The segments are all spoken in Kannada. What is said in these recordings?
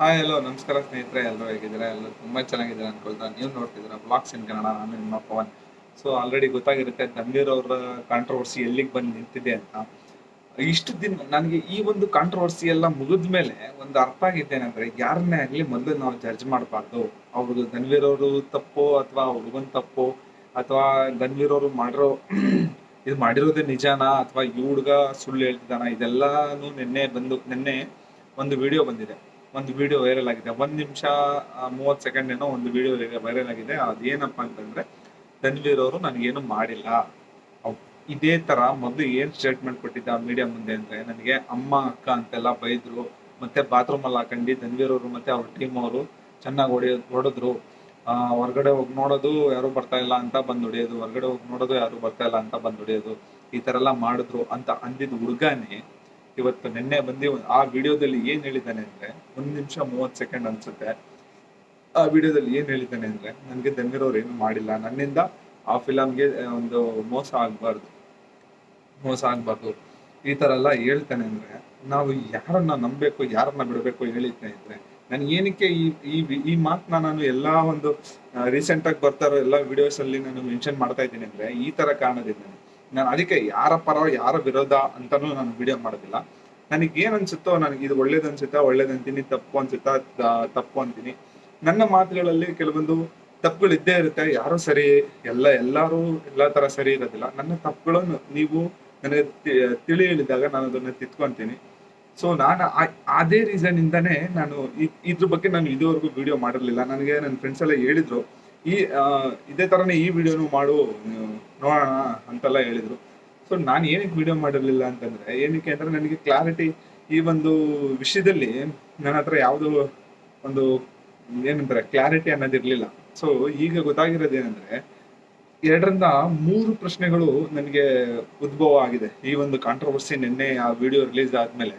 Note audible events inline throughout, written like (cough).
ಹಾಯ್ ಹಲೋ ನಮಸ್ಕಾರ ಸ್ನೇಹಿತರೆ. ಎಲ್ಲರೂ ಹೇಗಿದ್ದೀರಾ? ಎಲ್ಲರೂ ತುಂಬ ಚೆನ್ನಾಗಿದ್ದೀರಾ ಅನ್ಕೊಳ್ತಾ ನೀವು ನೋಡ್ತಿದ್ದೀರಾ? ಬ್ಲಾಗ್ಸ್ ಇನ್ ಕನ್ನಡ ನಾನು ನಿಮ್ಮ ಪವನ್. ಸೊ ಆಲ್ರೆಡಿ ಗೊತ್ತಾಗಿರುತ್ತೆ ಧನ್ವೀರ್ ಅವರ ಕಾಂಟ್ರವರ್ಸಿ ಎಲ್ಲಿಗೆ ಬಂದು ನಿಂತಿದೆ ಅಂತ. ಇಷ್ಟು ದಿನ ನನಗೆ ಈ ಒಂದು ಕಾಂಟ್ರವರ್ಸಿ ಎಲ್ಲ ಮುಗಿದ ಮೇಲೆ ಒಂದು ಅರ್ಥ ಆಗಿದ್ದೇನೆಂದ್ರೆ ಯಾರನ್ನೇ ಆಗಲಿ ಮೊದಲು ನಾವು ಜಡ್ಜ್ ಮಾಡಬಾರ್ದು. ಅವ್ರದ್ದು ಧನ್ವೀರ್ ಅವರು ತಪ್ಪು ಅಥವಾ ಹುಡುಗನ್ ತಪ್ಪು ಅಥವಾ ಧನ್ವೀರ್ ಅವರು ಮಾಡಿರೋ (clears throat) ಇದು ಮಾಡಿರೋದೇ ನಿಜಾನಾ ಅಥವಾ ಈ ಹುಡುಗ ಸುಳ್ಳು ಹೇಳ್ತಿದ್ದಾನ? ಇದೆಲ್ಲಾನು ನಿನ್ನೆ ಬಂದು, ನಿನ್ನೆ ಒಂದು ವಿಡಿಯೋ ಬಂದಿದೆ. ಒಂದು ವಿಡಿಯೋ ವೈರಲ್ ಆಗಿದೆ. ಒಂದು ನಿಮಿಷ ಮೂವತ್ತು ಸೆಕೆಂಡ್ ಏನೋ ಒಂದು ವಿಡಿಯೋ ವೈರಲ್ ಆಗಿದೆ. ಅದೇನಪ್ಪ ಅಂತಂದ್ರೆ ತನ್ವೀರ್ ಅವರು ನನಗೇನು ಮಾಡಿಲ್ಲ. ಇದೇ ತರ ಮೊದಲು ಏನ್ ಸ್ಟೇಟ್ಮೆಂಟ್ ಕೊಟ್ಟಿದ್ದ ಮೀಡಿಯಾ ಮುಂದೆ ಅಂದ್ರೆ, ನನಗೆ ಅಮ್ಮ, ಅಕ್ಕ ಅಂತೆಲ್ಲ ಬೈದ್ರು, ಮತ್ತೆ ಬಾತ್ರೂಮ್ ಅಲ್ಲಿ ಹಾಕೊಂಡು ತನ್ವೀರ್ ಅವರು ಮತ್ತೆ ಅವ್ರ ಟೀಮ್ ಅವರು ಚೆನ್ನಾಗಿ ಹೊಡೆಯ ಹೊಡೆದ್ರು. ಹೊರ್ಗಡೆ ಹೋಗಿ ನೋಡೋದು ಯಾರು ಬರ್ತಾ ಇಲ್ಲ ಅಂತ ಬಂದ್ ಹೊಡೆಯೋದು. ಹೊರ್ಗಡೆ ಹೋಗಿ ನೋಡೋದು ಯಾರು ಬರ್ತಾ ಇಲ್ಲ ಅಂತ ಬಂದ್ ಹೊಡೆಯೋದು. ಈ ತರ ಎಲ್ಲ ಮಾಡಿದ್ರು ಅಂತ ಅಂದಿದ್ ಹುಡ್ಗಾನೆ ಇವತ್ತು ನಿನ್ನೆ ಬಂದು ಆ ವಿಡಿಯೋದಲ್ಲಿ ಏನ್ ಹೇಳಿದ್ದಾನೆ ಅಂದ್ರೆ, ಒಂದ್ ನಿಮಿಷ ಮೂವತ್ ಸೆಕೆಂಡ್ ಅನ್ಸುತ್ತೆ. ಆ ವಿಡಿಯೋದಲ್ಲಿ ಏನ್ ಹೇಳಿದ್ದಾನೆ ಅಂದ್ರೆ, ನನ್ಗೆ ಧನ್ವೀರ್ ಅವ್ರು ಏನು ಮಾಡಿಲ್ಲ. ನನ್ನಿಂದ ಆ ಫಿಲಮ್ಗೆ ಒಂದು ಮೋಸ ಆಗ್ಬಾರ್ದು. ಮೋಸ ಆಗ್ಬಾರ್ದು. ಈ ತರ ಎಲ್ಲ ಹೇಳ್ತಾನೆ ಅಂದ್ರೆ, ನಾವು ಯಾರನ್ನ ನಂಬಬೇಕು, ಯಾರನ್ನ ಬಿಡಬೇಕು ಹೇಳಿದ್ದೆ ಅಂದ್ರೆ ನನ್ ಏನಕ್ಕೆ ಈ ಈ ಈ ಮಾತನ್ನ ನಾನು ಎಲ್ಲಾ ಒಂದು ರೀಸೆಂಟ್ ಆಗಿ ಬರ್ತಾರೋ ಎಲ್ಲಾ ವಿಡಿಯೋಸ್ ಅಲ್ಲಿ ನಾನು ಮೆನ್ಷನ್ ಮಾಡ್ತಾ ಇದ್ದೀನಿ ಅಂದ್ರೆ, ಈ ತರ ಕಾರಣದಿಂದ ನಾನು ಅದಕ್ಕೆ ಯಾರ ಪರ, ಯಾರ ವಿರೋಧ ಅಂತಾನು ನಾನು ವಿಡಿಯೋ ಮಾಡೋದಿಲ್ಲ. ನನಗೆ ಏನ್ ಅನ್ಸುತ್ತೋ ನನಗೆ ಇದು ಒಳ್ಳೇದು ಅನ್ಸುತ್ತಾ ಒಳ್ಳೇದ್ ಅಂತೀನಿ ತಪ್ಪು ಅನ್ಸುತ್ತಾ ತಪ್ಪು ಅಂತೀನಿ. ನನ್ನ ಮಾತುಗಳಲ್ಲಿ ಕೆಲವೊಂದು ತಪ್ಪುಗಳು ಇದ್ದೇ ಇರುತ್ತೆ, ಯಾರು ಸರಿ, ಎಲ್ಲ, ಎಲ್ಲಾರು ಎಲ್ಲಾ ತರ ಸರಿ ಇರೋದಿಲ್ಲ. ನನ್ನ ತಪ್ಪುಗಳನ್ನು ನೀವು ನನಗೆ ತಿಳಿ ಹೇಳಿದಾಗ ನಾನು ಅದನ್ನ ತಿತ್ಕೊಂತೀನಿ ಸೊ ನಾನು ಅದೇ ರೀಸನ್ ಇಂದಾನೆ ನಾನು ಇದ್ರ ಬಗ್ಗೆ ನಾನು ಇದುವರೆಗೂ ವಿಡಿಯೋ ಮಾಡಿರ್ಲಿಲ್ಲ. ನನಗೆ ನನ್ನ ಫ್ರೆಂಡ್ಸ್ ಎಲ್ಲ ಹೇಳಿದ್ರು ಈ ಇದೇ ತರನೇ ಈ ವಿಡಿಯೋನು ಮಾಡು ನೋಡೋಣ ಅಂತೆಲ್ಲ ಹೇಳಿದ್ರು. ಸೊ ನಾನು ಏನಕ್ಕೆ ವಿಡಿಯೋ ಮಾಡಿರಲಿಲ್ಲ ಅಂತಂದ್ರೆ, ಏನಕ್ಕೆ ಅಂದರೆ ನನಗೆ ಕ್ಲಾರಿಟಿ ಈ ಒಂದು ವಿಷಯದಲ್ಲಿ ನನ್ನ ಹತ್ರ ಯಾವುದು ಒಂದು ಏನಂತಾರೆ ಕ್ಲಾರಿಟಿ ಅನ್ನೋದಿರಲಿಲ್ಲ ಸೊ ಈಗ ಗೊತ್ತಾಗಿರೋದು ಏನಂದ್ರೆ ಎರಡರಿಂದ ಮೂರು ಪ್ರಶ್ನೆಗಳು ನನಗೆ ಉದ್ಭವ ಆಗಿದೆ ಈ ಒಂದು ಕಾಂಟ್ರವರ್ಸಿ ನಿನ್ನೆ ಆ ವಿಡಿಯೋ ರಿಲೀಸ್ ಆದ್ಮೇಲೆ.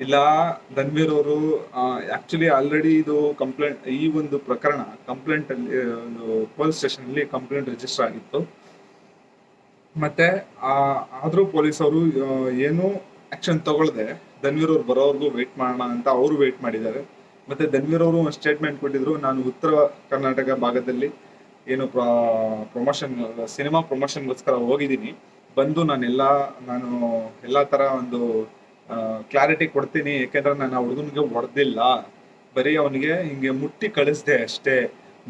ಇಲ್ಲ ಧನ್ವೀರ್ ಅವರು ಆಕ್ಚುಲಿ ಆಲ್ರೆಡಿ ಇದು ಕಂಪ್ಲೇಂಟ್ ಈ ಒಂದು ಪ್ರಕರಣ ಕಂಪ್ಲೇಂಟ್ ಅಲ್ಲಿ ಒಂದು ಪೊಲೀಸ್ ಸ್ಟೇಷನ್ ಅಲ್ಲಿ ಕಂಪ್ಲೇಂಟ್ ರಿಜಿಸ್ಟರ್ ಆಗಿತ್ತು. ಮತ್ತೆ ಆದ್ರೂ ಪೊಲೀಸ್ ಅವರು ಏನು ಆಕ್ಷನ್ ತಗೊಳ್ದೆ. ಧನ್ವೀರ್ ಅವ್ರು ಬರೋವರೆಗೂ ವೇಟ್ ಮಾಡೋಣ ಅಂತ ಅವರು ವೇಟ್ ಮಾಡಿದ್ದಾರೆ. ಮತ್ತೆ ಧನ್ವೀರ್ ಅವರು ಒಂದು ಸ್ಟೇಟ್ಮೆಂಟ್ ಕೊಟ್ಟಿದ್ರು, ನಾನು ಉತ್ತರ ಕರ್ನಾಟಕ ಭಾಗದಲ್ಲಿ ಏನು ಪ್ರಮೋಷನ್ ಸಿನಿಮಾ ಪ್ರಮೋಷನ್ಗೋಸ್ಕರ ಹೋಗಿದ್ದೀನಿ. ಬಂದು ನಾನೆಲ್ಲ, ನಾನು ಎಲ್ಲಾ ತರ ಒಂದು ಕ್ಲಾರಿಟಿ ಕೊಡ್ತೀನಿ ಯಾಕೆಂದ್ರೆ ನಾನು ಆ ಹುಡುಗನಿಗೆ ಹೊಡೆದಿಲ್ಲ. ಬರೀ ಅವನಿಗೆ ಹಿಂಗೆ ಮುಟ್ಟಿ ಕಳಿಸ್ದೆ ಅಷ್ಟೇ.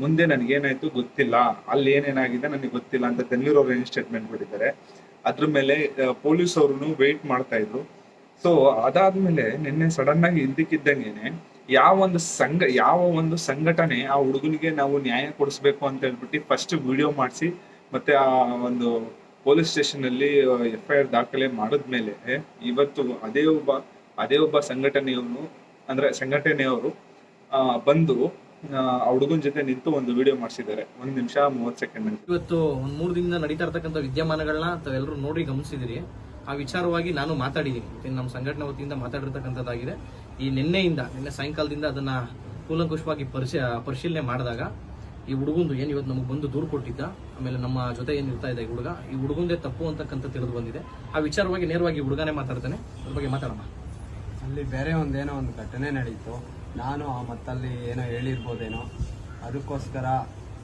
ಮುಂದೆ ನನಗೇನಾಯ್ತು ಗೊತ್ತಿಲ್ಲ. ಅಲ್ಲಿ ಏನೇನಾಗಿದೆ ನನಗೆ ಗೊತ್ತಿಲ್ಲ ಅಂತ ತನ್ವೀರ್ ಅವರು ಏನು ಸ್ಟೇಟ್ಮೆಂಟ್ ಕೊಟ್ಟಿದ್ದಾರೆ. ಅದ್ರ ಮೇಲೆ ಪೊಲೀಸ್ ಅವ್ರು ವೆಯ್ಟ್ ಮಾಡ್ತಾ ಇದ್ರು. ಸೊ ಅದಾದ್ಮೇಲೆ ನಿನ್ನೆ ಸಡನ್ ಆಗಿ ಇದ್ದಕ್ಕಿದ್ದಂಗೆನೆ ಯಾವ ಒಂದು ಸಂಘ, ಯಾವ ಒಂದು ಸಂಘಟನೆ ಆ ಹುಡುಗನಿಗೆ ನಾವು ನ್ಯಾಯ ಕೊಡಿಸ್ಬೇಕು ಅಂತ ಹೇಳ್ಬಿಟ್ಟು ಫಸ್ಟ್ ವಿಡಿಯೋ ಮಾಡಿಸಿ, ಮತ್ತೆ ಆ ಒಂದು ಪೊಲೀಸ್ ಸ್ಟೇಷನ್ ಅಲ್ಲಿ ಎಫ್ ಐ ಆರ್ ದಾಖಲೆ ಮಾಡಿದ್ಮೇಲೆ ಇವತ್ತು ಅದೇ ಒಬ್ಬ ಅದೇ ಒಬ್ಬ ಸಂಘಟನೆಯವನು, ಅಂದ್ರೆ ಸಂಘಟನೆಯವರು ಬಂದು, ಆ ಹುಡುಗನ ಜೊತೆ ನಿಂತು ಒಂದು ವಿಡಿಯೋ ಮಾಡಿಸಿದ್ದಾರೆ. ಒಂದ್ ನಿಮಿಷ ಮೂವತ್ ಸೆಕೆಂಡ್ ಇವತ್ತು ಒಂದ್ ಮೂರು ದಿನದಿಂದ ನಡೀತಾ ಇರ್ತಕ್ಕಂಥ ವಿದ್ಯಮಾನಗಳನ್ನ ತಾವೆಲ್ಲರೂ ನೋಡಿ ಗಮನಿಸಿದಿರಿ. ಆ ವಿಚಾರವಾಗಿ ನಾನು ಮಾತಾಡಿದ್ದೀನಿ. ನಮ್ಮ ಸಂಘಟನೆ ವತಿಯಿಂದ ಮಾತಾಡಿರ್ತಕ್ಕಂಥದ್ದಾಗಿದೆ. ಈ ನಿನ್ನೆಯಿಂದ, ನಿನ್ನೆ ಸಾಯಂಕಾಲದಿಂದ ಅದನ್ನ ಕೂಲಂಕುಷವಾಗಿ ಪರಿಶೀ, ಪರಿಶೀಲನೆ ಮಾಡಿದಾಗ ಈ ಹುಡುಗಂದು ಏನ್ ಇವತ್ತು ನಮಗೆ ಬಂದು ದೂರು ಕೊಟ್ಟಿದ್ದ? ಆಮೇಲೆ ನಮ್ಮ ಜೊತೆ ಏನ್ ಇರ್ತಾ ಇದೆ ಈ ಹುಡುಗ? ಈ ಹುಡುಗಂದೇ ತಪ್ಪು ಅಂತಕ್ಕಂಥ ತಿಳಿದು ಬಂದಿದೆ. ಆ ವಿಚಾರವಾಗಿ ನೇರವಾಗಿ ಹುಡುಗನೇ ಮಾತಾಡ್ತಾನೆ. ಅದ್ರ ಬಗ್ಗೆ ಮಾತಾಡೋಣ ಅಲ್ಲಿ ಬೇರೆ ಒಂದೇನೋ ಒಂದು ಘಟನೆ ನಡೀತು. ನಾನು ಆ ಮತ್ತಲ್ಲಿ ಏನೋ ಹೇಳಿರ್ಬೋದೇನೋ. ಅದಕ್ಕೋಸ್ಕರ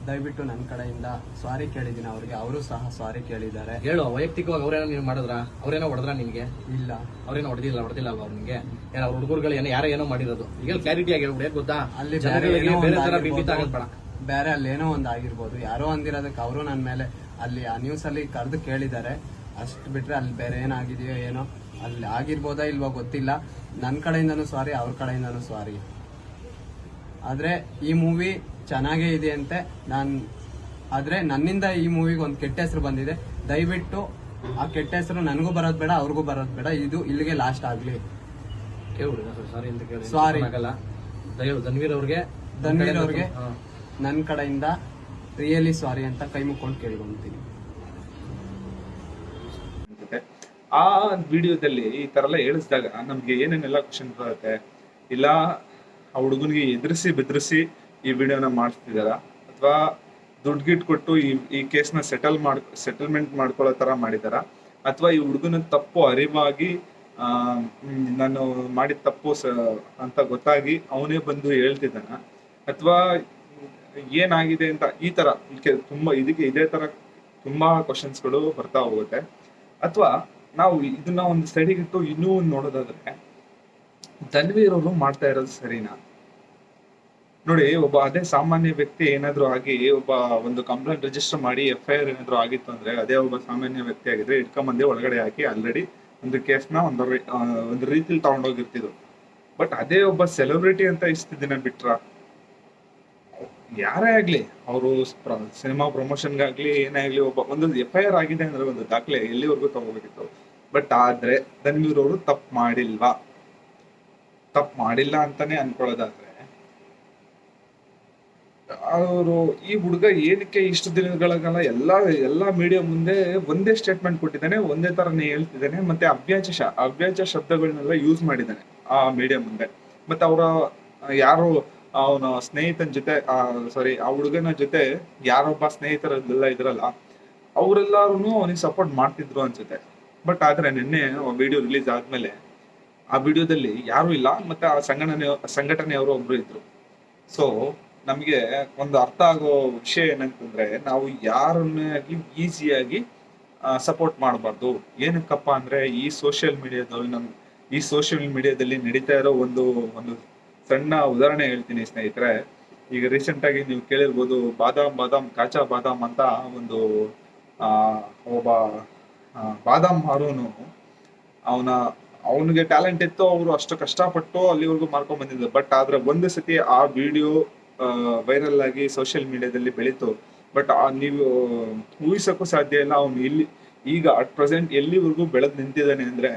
ದಯವಿಟ್ಟು ನನ್ನ ಕಡೆಯಿಂದ ಸಾರಿ ಕೇಳಿದ್ದೀನಿ ಅವ್ರಿಗೆ. ಅವರು ಸಹ ಸಾರಿ ಕೇಳಿದ್ದಾರೆ. ಹೇಳು ವೈಯಕ್ತಿಕವಾಗಿ ಅವ್ರೇನೋ ನೀವು ಮಾಡಿದ್ರ? ಅವ್ರೇನೋ ಹೊಡೆದ್ರ ನಿಮಗೆ ಇಲ್ಲ. ಅವ್ರೇನೋ ಹೊಡೆದಿಲ್ಲ ಹೊಡೆದಿಲ್ಲ ಅಲ್ವಾ ನಿಮಗೆ ಏನೋ ಅವ್ರ ಹುಡುಗರುಗಳು ಏನೋ ಯಾರೋ ಏನೋ ಮಾಡಿರೋದು. ಈಗ ಕ್ಲಾರಿಟಿ ಆಗಿ ಹೇಳ್ಬಿಡಿ ಗೊತ್ತಾ? ಅಲ್ಲಿ ಬೇರೆ ಬೇರೆ ತರ ಬಿಂಬಿತ ಆಗಿರ್ಬೋದು. ಬೇರೆ ಅಲ್ಲೇನೋ ಏನೋ ಒಂದು ಆಗಿರ್ಬೋದು. ಯಾರೋ ಅಂದಿರೋದಕ್ಕೆ ಅವರು ನನ್ನ ಮೇಲೆ ಅಲ್ಲಿ ಆ ನ್ಯೂಸ್ ಅಲ್ಲಿ ಕರೆದು ಕೇಳಿದ್ದಾರೆ. ಅಷ್ಟು ಬಿಟ್ರೆ ಅಲ್ಲಿ ಬೇರೆ ಏನಾಗಿದೆಯೋ ಏನೋ ಅಲ್ಲಿ ಆಗಿರ್ಬೋದಾ ಇಲ್ವೋ ಗೊತ್ತಿಲ್ಲ. ನನ್ನ ಕಡೆಯಿಂದನೂ ಸಾರಿ ಅವ್ರ ಕಡೆಯಿಂದನೂ ಸಾರಿ ಆದರೆ ಈ ಮೂವಿ ಚೆನ್ನಾಗೇ ಇದೆ ಅಂತೆ. ನಾನು ಆದ್ರೆ ನನ್ನಿಂದ ಈ ಮೂವಿಗೆ ಒಂದು ಕೆಟ್ಟ ಹೆಸರು ಬಂದಿದೆ. ದಯವಿಟ್ಟು ಆ ಕೆಟ್ಟ ಹೆಸರು ನನಗೂ ಬರೋದು ಬೇಡ ಅವ್ರಿಗೂ ಬರೋದು ಬೇಡ. ಇದು ಇಲ್ಲಿಗೆ ಲಾಸ್ಟ್ ಆಗಲಿ. ಸಾರಿ ಸಾರಿ ಧನ್ವೀರ್ ಅವ್ರಿಗೆ ಧನ್ವೀರ್ ಅವ್ರಿಗೆ. ನನ್ನ ಕಡೆಯಿಂದ ರಿಯಲಿ ಸಾರಿ ಅಂತ ಕೈ ಮುಕ್ಕೊಂಡು ಕೇಳ್ಕೊಂತೀನಿ ಆ ವಿಡಿಯೋದಲ್ಲಿ ಈ ತರ ಎಲ್ಲ ಹೇಳಿಸಿದಾಗ ನಮ್ಗೆ ಏನೇನೆಲ್ಲ ಕ್ವಶನ್ ಬರುತ್ತೆ, ಇಲ್ಲ ಆ ಹುಡುಗನಿಗೆ ಎದುರಿಸಿ ಬೆದರಿಸಿ ಈ ವಿಡಿಯೋನ ಮಾಡಿಸ್ತಿದಾರ ಅಥವಾ ದುಡ್ಡು ಗಿಟ್ ಕೊಟ್ಟು ಈ ಈ ಕೇಸ್ನ ಸೆಟಲ್ ಮಾಡ್ ಸೆಟಲ್ಮೆಂಟ್ ಮಾಡ್ಕೊಳ್ಳೋ ತರ ಮಾಡಿದಾರ ಅಥವಾ ಈ ಹುಡುಗನ ತಪ್ಪು ಅರಿವಾಗಿ ನಾನು ಮಾಡಿದ ತಪ್ಪು ಅಂತ ಗೊತ್ತಾಗಿ ಅವನೇ ಬಂದು ಹೇಳ್ತಿದ್ದಾನ? ಅಥವಾ ಏನಾಗಿದೆ ಅಂತ ಈ ತರ ತುಂಬಾ ಇದಕ್ಕೆ ಇದೇ ತರ ತುಂಬಾ ಕ್ವಶನ್ಸ್ಗಳು ಬರ್ತಾ ಹೋಗುತ್ತೆ. ಅಥವಾ ನಾವು ಇದನ್ನ ಒಂದು ಸೈಡಿಗಿಟ್ಟು ಇನ್ನೂ ಒಂದು ನೋಡೋದಾದ್ರೆ ತನ್ವೀರ್ ಅವರು ಮಾಡ್ತಾ ಇರೋದು ಸರಿನಾ? ನೋಡಿ, ಒಬ್ಬ ಅದೇ ಸಾಮಾನ್ಯ ವ್ಯಕ್ತಿ ಏನಾದ್ರು ಆಗಿ ಒಬ್ಬ ಒಂದು ಕಂಪ್ಲೇಂಟ್ ರಿಜಿಸ್ಟರ್ ಮಾಡಿ ಎಫ್ ಐ ಆರ್ ಏನಾದ್ರು ಆಗಿತ್ತು ಅಂದ್ರೆ ಅದೇ ಒಬ್ಬ ಸಾಮಾನ್ಯ ವ್ಯಕ್ತಿ ಆಗಿದ್ರೆ ಇಟ್ಕೊಂಬಂದೆ ಒಳಗಡೆ ಹಾಕಿ ಆಲ್ರೆಡಿ ಒಂದು ಕೇಸ್ನ ಒಂದು ಒಂದು ರೀತಿಲಿ ತಗೊಂಡೋಗಿರ್ತಿದ್ರು. ಬಟ್ ಅದೇ ಒಬ್ಬ ಸೆಲೆಬ್ರಿಟಿ ಅಂತ ಇಷ್ಟು ದಿನ ಬಿಟ್ರ? ಯಾರೇ ಆಗ್ಲಿ, ಅವರು ಸಿನಿಮಾ ಪ್ರಮೋಷನ್ಗಾಗ್ಲಿ, ಏನೇ ಆಗ್ಲಿ ಒಬ್ಬ, ಒಂದೊಂದು ಎಫ್ ಐ ಆರ್ ಆಗಿದೆ ಅಂದ್ರೆ ಒಂದು ದಾಖಲೆ ಎಲ್ಲಿವರೆಗೂ ತಗೋಬೇಕಿತ್ತು. ಬಟ್ ಆದ್ರೆ ಧನ್ವೀರ್ ಅವರು ತಪ್ಪು ಮಾಡಿಲ್ವಾ? ತಪ್ಪು ಮಾಡಿಲ್ಲ ಅಂತಾನೆ ಅನ್ಕೊಳ್ಳೋದಾದ್ರೆ, ಅವರು ಈ ಹುಡುಗ ಏನಕ್ಕೆ ಇಷ್ಟು ದಿನಗಳಿಗೆಲ್ಲ, ಎಲ್ಲಾ ಎಲ್ಲಾ ಮೀಡಿಯಾ ಮುಂದೆ ಒಂದೇ ಸ್ಟೇಟ್ಮೆಂಟ್ ಕೊಟ್ಟಿದ್ದಾನೆ, ಒಂದೇ ತರನೇ ಹೇಳ್ತಿದ್ದಾನೆ, ಮತ್ತೆ ಅವ್ಯಾಚ ಶ ಅವ್ಯಾಚ ಶಬ್ದಗಳನ್ನೆಲ್ಲ ಯೂಸ್ ಮಾಡಿದ್ದಾನೆ ಆ ಮೀಡಿಯಾ ಮುಂದೆ. ಮತ್ತೆ ಅವರ, ಯಾರು ಅವನ ಸ್ನೇಹಿತನ ಜೊತೆ ಸಾರಿ ಆ ಹುಡುಗನ ಜೊತೆ ಯಾರೊಬ್ಬ ಸ್ನೇಹಿತರಲ್ಲೆಲ್ಲ ಇದ್ರಲ್ಲ ಅವರೆಲ್ಲರೂ ಅವನಿಗೆ ಸಪೋರ್ಟ್ ಮಾಡ್ತಿದ್ರು ಅನ್ಸುತ್ತೆ. ಬಟ್ ಆದ್ರೆ ನಿನ್ನೆ ವಿಡಿಯೋ ರಿಲೀಸ್ ಆದ್ಮೇಲೆ ಆ ವಿಡಿಯೋದಲ್ಲಿ ಯಾರು ಇಲ್ಲ, ಮತ್ತೆ ಆ ಸಂಘಟನೆ, ಸಂಘಟನೆಯವರು ಒಬ್ರು ಇದ್ರು. ಸೊ ನಮಗೆ ಒಂದು ಅರ್ಥ ಆಗೋ ವಿಷಯ ಏನಂತಂದ್ರೆ, ನಾವು ಯಾರನ್ನಾಗಿ ಈಸಿಯಾಗಿ ಸಪೋರ್ಟ್ ಮಾಡಬಾರ್ದು. ಏನಕ್ಕಪ್ಪ ಅಂದ್ರೆ ಈ ಸೋಷಿಯಲ್ ಮೀಡಿಯಾದಲ್ಲಿ ನಮ್, ಈ ಸೋಷಿಯಲ್ ಮೀಡಿಯಾದಲ್ಲಿ ನಡೀತಾ ಇರೋ ಒಂದು ಒಂದು ಸಣ್ಣ ಉದಾಹರಣೆ ಹೇಳ್ತೀನಿ, ಸ್ನೇಹಿತರೆ. ಈಗ ರೀಸೆಂಟ್ ಆಗಿ ನೀವು ಕೇಳಿರ್ಬೋದು, ಬಾದಾಮ್ ಬಾದಾಮ್, ಕಾಚಾ ಬಾದಾಮ್ ಅಂತ ಒಂದು ಒಬ್ಬ ಬಾದಾಮ್ ಮಾರೋನು ಅವನ, ಅವನಿಗೆ ಟ್ಯಾಲೆಂಟ್ ಇತ್ತು, ಅವರು ಅಷ್ಟು ಕಷ್ಟಪಟ್ಟು ಅಲ್ಲಿವರೆಗೂ ಮಾರ್ಕೊಂಡ್ ಬಂದಿದ್ದರು ಬಟ್ ಆದ್ರೆ ಒಂದು ಸತಿ ಆ ವಿಡಿಯೋ ವೈರಲ್ ಆಗಿ ಸೋಷಿಯಲ್ ಮೀಡಿಯಾದಲ್ಲಿ ಬೆಳೀತು. ಬಟ್ ನೀವು ಊಹಿಸೋಕ್ಕೂ ಸಾಧ್ಯ ಇಲ್ಲ, ಅವನು ಇಲ್ಲಿ, ಈಗ ಅಟ್ ಪ್ರೆಸೆಂಟ್ ಎಲ್ಲಿವರೆಗೂ ಬೆಳೆದು ನಿಂತಿದ್ದಾನೆ ಅಂದ್ರೆ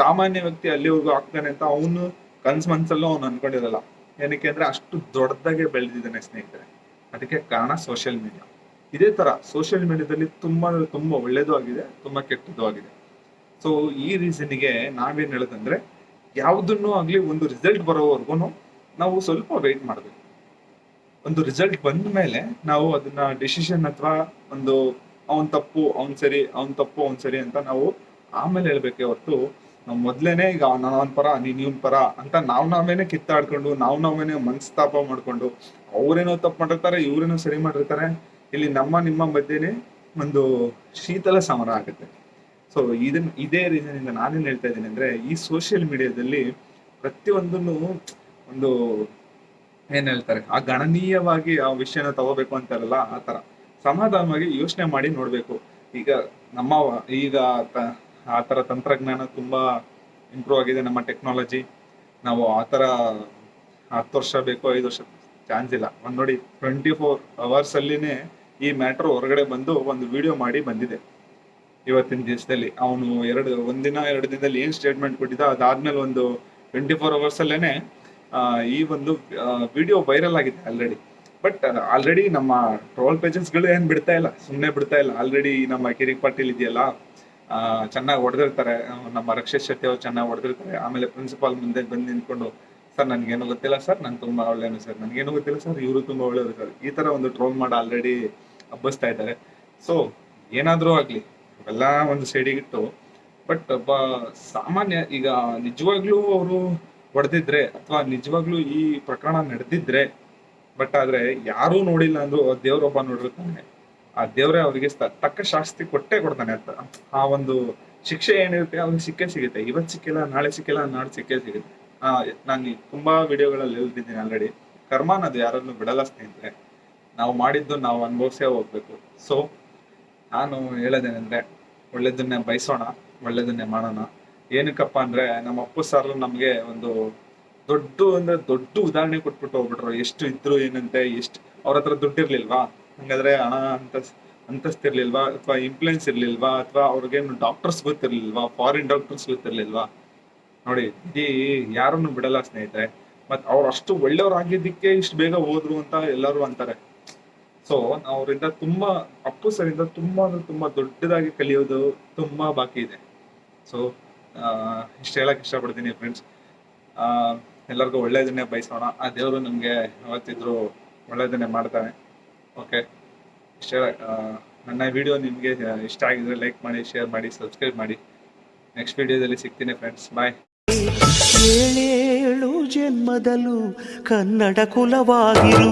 ಸಾಮಾನ್ಯ ವ್ಯಕ್ತಿ ಅಲ್ಲಿವರೆಗೂ ಆಗ್ತಾನೆ ಅಂತ ಅವನು ಕನ್ಸ್ ಮನ್ಸಲ್ಲೂ ಅವ್ನು ಅನ್ಕೊಂಡಿರಲ್ಲ. ಏನಕ್ಕೆ ಅಂದ್ರೆ ಅಷ್ಟು ದೊಡ್ಡದಾಗೆ ಬೆಳೆದಿದ್ದಾನೆ ಸ್ನೇಹಿತರೆ. ಅದಕ್ಕೆ ಕಾರಣ ಸೋಷಿಯಲ್ ಮೀಡಿಯಾ ಇದೇ ತರ ಸೋಷಿಯಲ್ ಮೀಡಿಯಾದಲ್ಲಿ ತುಂಬಾ ತುಂಬಾ ಒಳ್ಳೇದು ಆಗಿದೆ, ತುಂಬಾ ಕೆಟ್ಟದ್ದು ಆಗಿದೆ. ಸೊ ಈ ರೀಸನ್ಗೆ ನಾವೇನ್ ಹೇಳೋದಂದ್ರೆ, ಯಾವುದನ್ನು ಆಗ್ಲಿ ಒಂದು ರಿಸಲ್ಟ್ ಬರೋವರೆಗೂ ನಾವು ಸ್ವಲ್ಪ ವೆಯ್ಟ್ ಮಾಡಬೇಕು. ಒಂದು ರಿಸಲ್ಟ್ ಬಂದ ಮೇಲೆ ನಾವು ಅದನ್ನ ಡಿಸಿಷನ್ ಅಥವಾ ಒಂದು, ಅವನ್ ತಪ್ಪು, ಅವನ್ ಸರಿ, ಅವನ್ ತಪ್ಪು, ಅವನ್ ಸರಿ ಅಂತ ನಾವು ಆಮೇಲೆ ಹೇಳ್ಬೇಕೆ ಹೊರತು ನಾವು ಮೊದ್ಲೇನೆ ಈಗ ನಾನು ಪರ, ನೀನ್ ಇವನ್ ಪರ ಅಂತ ನಾವ್ ನಾವೇನೆ ಕಿತ್ತಾಡ್ಕೊಂಡು, ನಾವ್ ನಾವೇನೆ ಮನಸ್ತಾಪ ಮಾಡ್ಕೊಂಡು, ಅವ್ರೇನೋ ತಪ್ಪು ಮಾಡಿರ್ತಾರೆ, ಇವ್ರೇನೋ ಸರಿ ಮಾಡಿರ್ತಾರೆ, ಇಲ್ಲಿ ನಮ್ಮ, ನಿಮ್ಮ ಮಧ್ಯೆನೆ ಒಂದು ಶೀತಲ ಸಮರ ಆಗುತ್ತೆ. ಸೊ ಇದನ್, ಇದೇ ರೀಸನ್ ಇಂದ ನಾನೇನ್ ಹೇಳ್ತಾ ಇದ್ದೀನಿ ಅಂದ್ರೆ, ಈ ಸೋಷಿಯಲ್ ಮೀಡಿಯಾದಲ್ಲಿ ಪ್ರತಿಯೊಂದನ್ನು ಒಂದು ಏನ್ ಹೇಳ್ತಾರೆ, ಆ ಗಣನೀಯವಾಗಿ ಆ ವಿಷಯನ ತಗೋಬೇಕು ಅಂತಾರಲ್ಲ, ಆ ತರ. ಸಮಾಧಾನವಾಗಿ ಯೋಚನೆ ಮಾಡಿ ನೋಡ್ಬೇಕು. ಈಗ ನಮ್ಮ, ಈಗ ಆ ಥರ ತಂತ್ರಜ್ಞಾನ ತುಂಬಾ ಇಂಪ್ರೂವ್ ಆಗಿದೆ ನಮ್ಮ ಟೆಕ್ನಾಲಜಿ ನಾವು ಆ ಥರ ಹತ್ತು ವರ್ಷ ಬೇಕು ಐದು ವರ್ಷ ಚಾನ್ಸ್ ಇಲ್ಲ. ಒಂದು ನೋಡಿ ಟ್ವೆಂಟಿ ಫೋರ್ ಅವರ್ಸ್ ಅಲ್ಲಿನೇ ಈ ಮ್ಯಾಟ್ರ್ ಹೊರಗಡೆ ಬಂದು ಒಂದು ವಿಡಿಯೋ ಮಾಡಿ ಬಂದಿದೆ. ಇವತ್ತಿನ ದಿವಸದಲ್ಲಿ ಅವನು ಎರಡು ಒಂದಿನ ಎರಡು ದಿನದಲ್ಲಿ ಏನು ಸ್ಟೇಟ್ಮೆಂಟ್ ಕೊಟ್ಟಿದ್ದ ಅದಾದ್ಮೇಲೆ ಒಂದು ಟ್ವೆಂಟಿ ಫೋರ್ ಅವರ್ಸ್ ಅಲ್ಲೇನೆ ಆ, ಈ ಒಂದು ವಿಡಿಯೋ ವೈರಲ್ ಆಗಿದೆ ಆಲ್ರೆಡಿ ಬಟ್ ಆಲ್ರೆಡಿ ನಮ್ಮ ಟ್ರೋಲ್ ಪೇಜಸ್ಗಳು ಏನು ಬಿಡ್ತಾ ಇಲ್ಲ ಸುಮ್ಮನೆ ಬಿಡ್ತಾ ಇಲ್ಲ. ಆಲ್ರೆಡಿ ನಮ್ಮ ಕಿರಿಕ್ ಪಾಟೀಲ್ ಇದೆಯಲ್ಲ ಚೆನ್ನಾಗಿ ಹೊಡೆದಿರ್ತಾರೆ. ನಮ್ಮ ರಕ್ಷಿತ್ ಶೆಟ್ಟಿ ಅವ್ರು ಚೆನ್ನಾಗಿ ಹೊಡೆದಿರ್ತಾರೆ. ಆಮೇಲೆ ಪ್ರಿನ್ಸಿಪಾಲ್ ಮುಂದೆ ಬಂದು ನಿಂತ್ಕೊಂಡು, ಸರ್, ನನಗೇನು ಗೊತ್ತಿಲ್ಲ ಸರ್ ನಾನು ತುಂಬಾ ಒಳ್ಳೆಯನು ಸರ್. ನನಗೇನು ಗೊತ್ತಿಲ್ಲ ಸರ್, ಇವರು ತುಂಬಾ ಒಳ್ಳೆಯವರು ಸರ್. ಈ ತರ ಒಂದು ಟ್ರೋಲ್ ಮಾಡಿ ಆಲ್ರೆಡಿ ಹಬ್ಬಿಸ್ತಾ ಇದ್ದಾರೆ. ಸೊ ಏನಾದರೂ ಆಗಲಿ, ಇವೆಲ್ಲ ಒಂದು ಸೈಡಿಗಿಟ್ಟು ಬಟ್ ಒಬ್ಬ ಸಾಮಾನ್ಯ, ಈಗ ನಿಜವಾಗ್ಲೂ ಅವರು ಹೊಡೆದಿದ್ರೆ, ಅಥವಾ ನಿಜವಾಗ್ಲೂ ಈ ಪ್ರಕರಣ ನಡೆದಿದ್ರೆ ಬಟ್ ಆದ್ರೆ ಯಾರೂ ನೋಡಿಲ್ಲ ಅಂದರೂ ದೇವ್ರೊಬ್ಬ ನೋಡಿರ್ತಾನೆ. ಆ ದೇವ್ರೆ ಅವರಿಗೆ ತಕ್ಕ ಶಾಸ್ತಿ ಕೊಟ್ಟೆ ಕೊಡ್ತಾನೆ ಅಂತ. ಆ ಒಂದು ಶಿಕ್ಷೆ ಏನಿರುತ್ತೆ ಅವ್ನಿಗೆ ಸಿಕ್ಕೇ ಸಿಗುತ್ತೆ. ಇವತ್ತು ಸಿಕ್ಕಿಲ್ಲ, ನಾಳೆ ಸಿಕ್ಕಿಲ್ಲ ನಾಳೆ ಸಿಕ್ಕೇ ಸಿಗುತ್ತೆ. ಆ, ನಾನು ತುಂಬಾ ವಿಡಿಯೋಗಳಲ್ಲಿ ಹೇಳ್ತಿದ್ದೀನಿ ಆಲ್ರೆಡಿ ಕರ್ಮ ಅನ್ನೋದು ಯಾರನ್ನು ಬಿಡಲ್ಲ ಸ್ನೇಹಿತರೆ. ನಾವು ಮಾಡಿದ್ದು ನಾವು ಅನುಭವಿಸೇ ಹೋಗ್ಬೇಕು. ಸೊ ನಾನು ಹೇಳೋದೇನೆಂದ್ರೆ, ಒಳ್ಳೇದನ್ನೇ ಬಯಸೋಣ, ಒಳ್ಳೇದನ್ನೇ ಮಾಡೋಣ. ಏನಕ್ಕಪ್ಪ ಅಂದ್ರೆ, ನಮ್ಮ ಅಪ್ಪು ಸರ್ ನಮ್ಗೆ ಒಂದು ದೊಡ್ಡ ಅಂದ್ರೆ ದೊಡ್ಡ ಉದಾಹರಣೆ ಕೊಟ್ಬಿಟ್ಟು ಹೋಗ್ಬಿಟ್ರು. ಎಷ್ಟು ಇದ್ರು ಏನಂತೆ, ಎಷ್ಟು ಅವ್ರ ಹತ್ರ ದುಡ್ಡು ಇರ್ಲಿಲ್ವಾ ಹಂಗಾದ್ರೆ ಹಣ ಅಂತ ಅಂತಸ್ತಿರ್ಲಿಲ್ವಾ? ಅಥವಾ ಇನ್ಫ್ಲೂಯೆನ್ಸ್ ಇರ್ಲಿಲ್ವಾ? ಅಥವಾ ಅವ್ರಿಗೇನು ಡಾಕ್ಟರ್ಸ್ ಗೊತ್ತಿರ್ಲಿಲ್ವಾ? ಫಾರಿನ್ ಡಾಕ್ಟರ್ಸ್ ಗೊತ್ತಿರ್ಲಿಲ್ವಾ? ನೋಡಿ, ಇಡೀ ಯಾರನ್ನು ಬಿಡಲ್ಲ ಸ್ನೇಹಿತರೆ. ಮತ್ ಅವ್ರು ಅಷ್ಟು ಒಳ್ಳೆಯವ್ರಾಗಿದ್ದಕ್ಕೆ ಇಷ್ಟು ಬೇಗ ಹೋದ್ರು ಅಂತ ಎಲ್ಲರೂ ಅಂತಾರೆ. ಸೊ ಅವರಿಂದ ತುಂಬಾ, ಅಪ್ಪು ಸರಿಂದ ತುಂಬಾ ತುಂಬಾ ದೊಡ್ಡದಾಗಿ ಕಲಿಯೋದು ತುಂಬಾ ಬಾಕಿ ಇದೆ. ಸೊ ಇಷ್ಟ ಹೇಳಕ್ ಇಷ್ಟಪಡ್ತೀನಿ ಫ್ರೆಂಡ್ಸ್ ಎಲ್ಲರಿಗೂ ಒಳ್ಳೇದನ್ನೇ ಬಯಸೋಣ. ಆ ದೇವರು ನಮಗೆ ಯಾವತ್ತಿದ್ರು ಒಳ್ಳೇದನ್ನೇ ಮಾಡ್ತಾನೆ ಓಕೆ ಇಷ್ಟ uh, ನನ್ನ ವಿಡಿಯೋ ನಿಮಗೆ uh, ಇಷ್ಟ ಆಗಿದ್ರೆ ಲೈಕ್ ಮಾಡಿ ಶೇರ್ ಮಾಡಿ ಸಬ್ಸ್ಕ್ರೈಬ್ ಮಾಡಿ. ನೆಕ್ಸ್ಟ್ ವಿಡಿಯೋದಲ್ಲಿ ಸಿಗ್ತೀನಿ ಫ್ರೆಂಡ್ಸ್ ಬಾಯ್ ಏಳೇಳು ಜನ್ಮದಲ್ಲೂ ಕನ್ನಡ ಕುಲವಾಗಿರು.